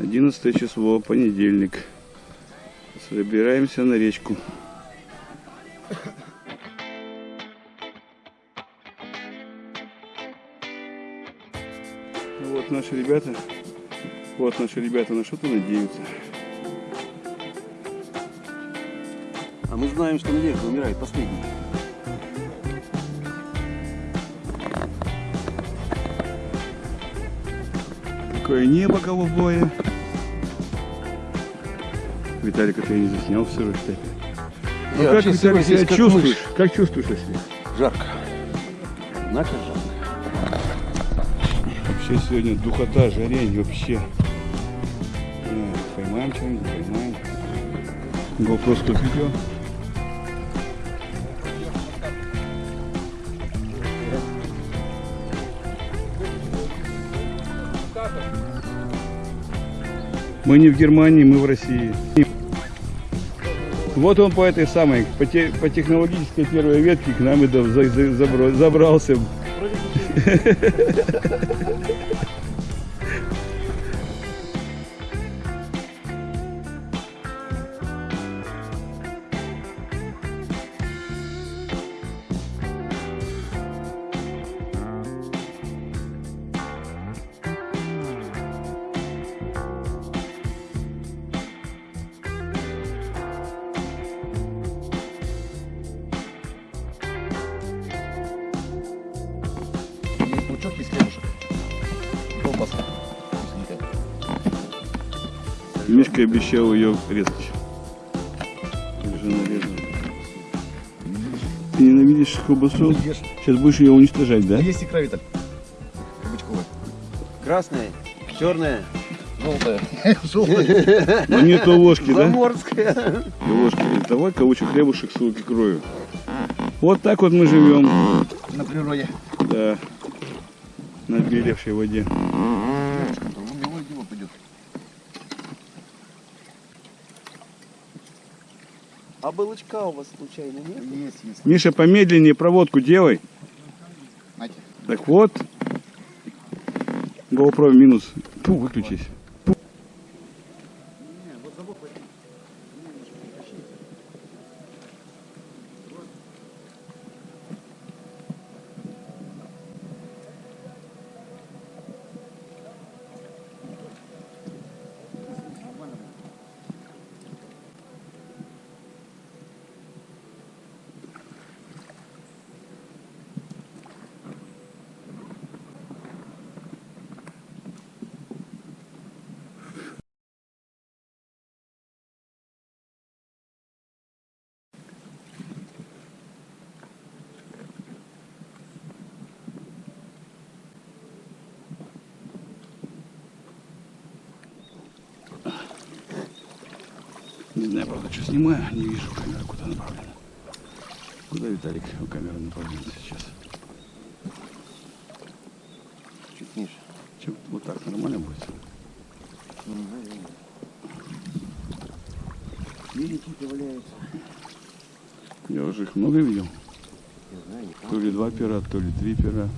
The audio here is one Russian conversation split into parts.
11 число, понедельник. Собираемся на речку. Вот наши ребята. Вот наши ребята на что-то надеются. А мы знаем, что надежда умирает последней. Какое небо голубое. Виталик, это я не заснял все равно, кстати. Ну, как, Виталик, себя как чувствуешь? мышь. Как чувствуешь себя? Жарко. Однако жарко. Вообще сегодня духота, жарень вообще. Поймаем что-нибудь, поймаем. GoPro сколько видео? Мы не в Германии, мы в России. Вот он по этой самой, по, те- по технологической первой ветке к нам и забрался. Мишка обещал ее резать. Ты ненавидишь колбасу? Сейчас будешь ее уничтожать, да? Есть икра, Виталь. Кабачковая. Красная, черная, желтая. Желтая. Но нету ложки, да? Заморская. И ложки. Давай каучу хлебушек с лук икрою. Вот так вот мы живем. На природе. Да. На белевшей воде. А балычка у вас случайно нет? Есть, есть. Миша, помедленнее проводку делай. Нате. Так вот. GoPro минус. Фу, выключись. Не знаю, правда, что снимаю. Не вижу камеру, куда направлена. Куда Виталик камера направлена сейчас? Чуть ниже. Чем вот так нормально будет? Великий валяются. Я уже их много видел. Не знаю, не То ли два пера, то ли три пера.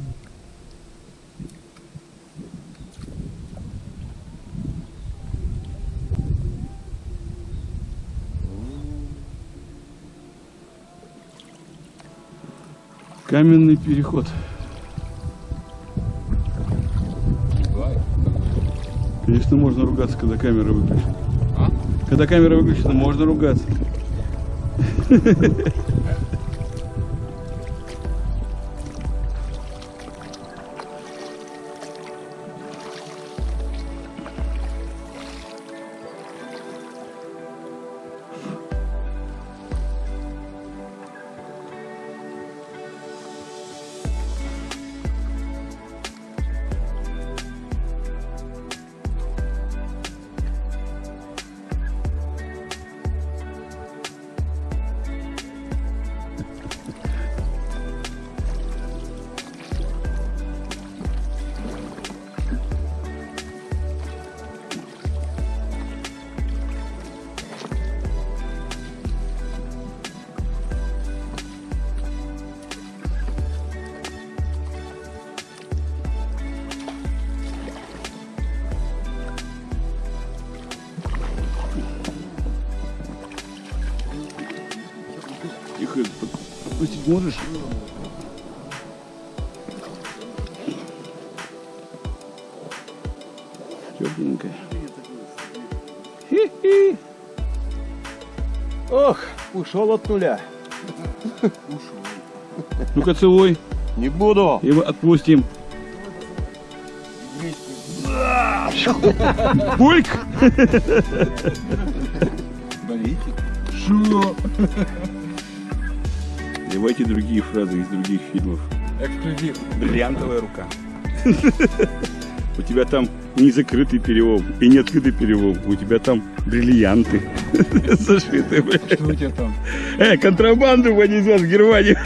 Каменный переход. Конечно, можно ругаться, когда камера выключена. Когда камера выключена, можно ругаться. Отпустить можешь? Тепленькая. Хи-хи. Ох, ушел от нуля. Ну-ка целуй. Не буду. И мы отпустим. Бульк! Шо? Давайте другие фразы из других фильмов. Эксклюзив. Бриллиантовая рука. У тебя там не закрытый перелом и не открытый перелом. У тебя там бриллианты зашиты. Что у тебя там? Э, контрабанду понесешь в Германию.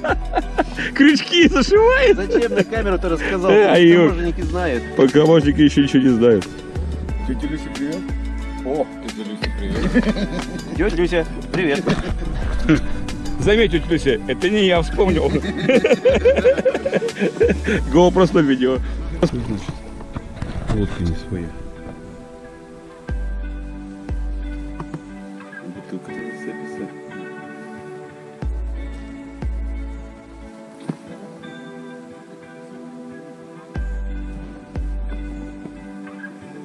Крючки зашивает. Зачем на камеру ты рассказал? Э, а её- таможенники знают. Пока мальчики еще ничего не знают. Тетя Люся, привет. О, тетя Люся, привет. Тетя Люся, привет. Заметь, Люся, это не я вспомнил. Го просто видео. Значит, водка не своя. Бутылка записа.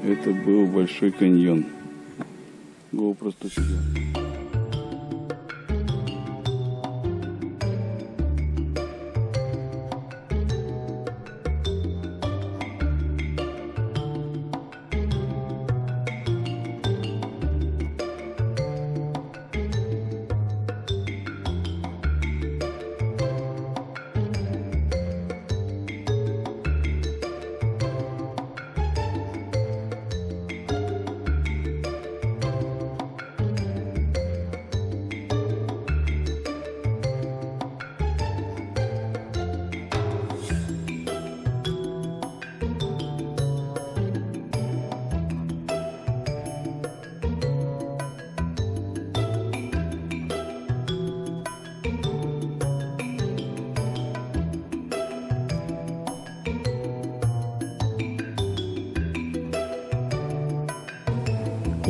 Это был Большой каньон. Го просто сюда.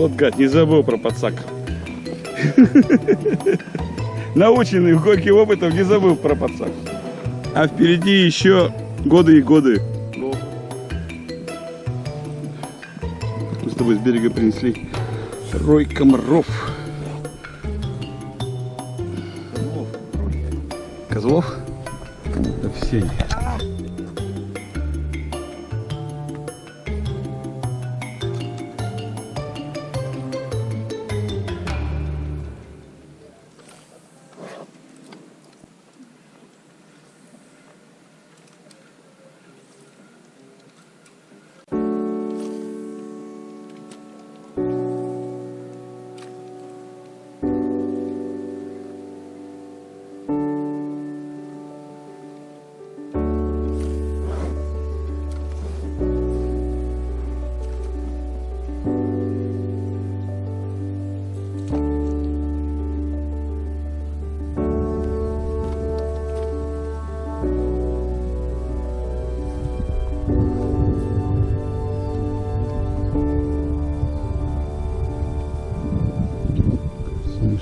Вот гад, не забыл про подсак. Наученный горьким опытом не забыл про подсак. А впереди еще годы и годы. Мы с тобой с берега принесли рой комаров. Козлов? Да все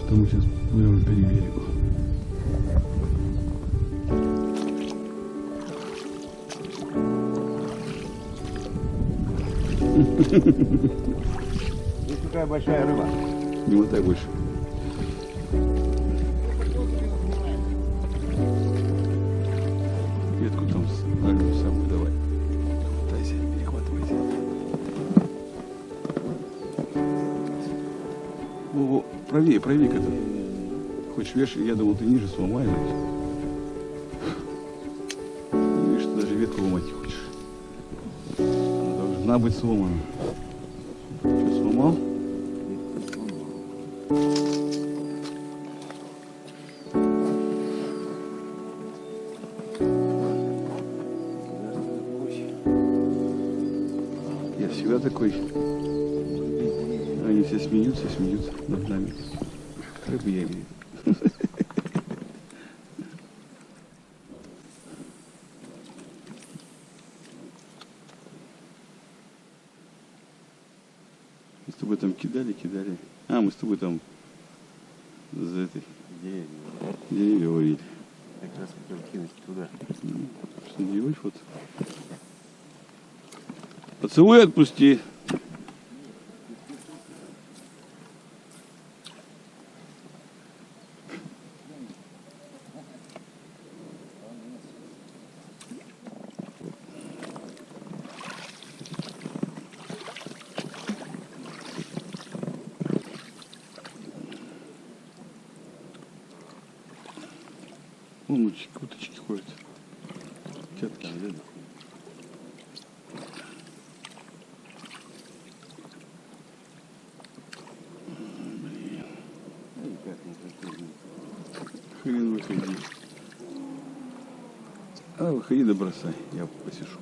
что мы сейчас по берегу. Здесь какая большая рыба. Не мотай больше. Ветку там с- дальнюю самую давай. Хватайся, перехватывайся. Во-во, правее, правее к этому. Хочешь вешай, я думал, ты ниже сломаешь. Видишь, ты даже ветку ломать не хочешь. Она должна быть сломана. Что, сломал? Я всегда такой. Смеются, смеются над нами. Рыбы я имею. Мы с тобой там кидали, кидали. А, мы с тобой там За этой Деревья. деревья варили. Как раз хотел кинуть туда. Что делать вот? Поцелуй отпусти. Вон уточки, ходят. Тетки. Хрен выходи. А, выходи да бросай, я посижу.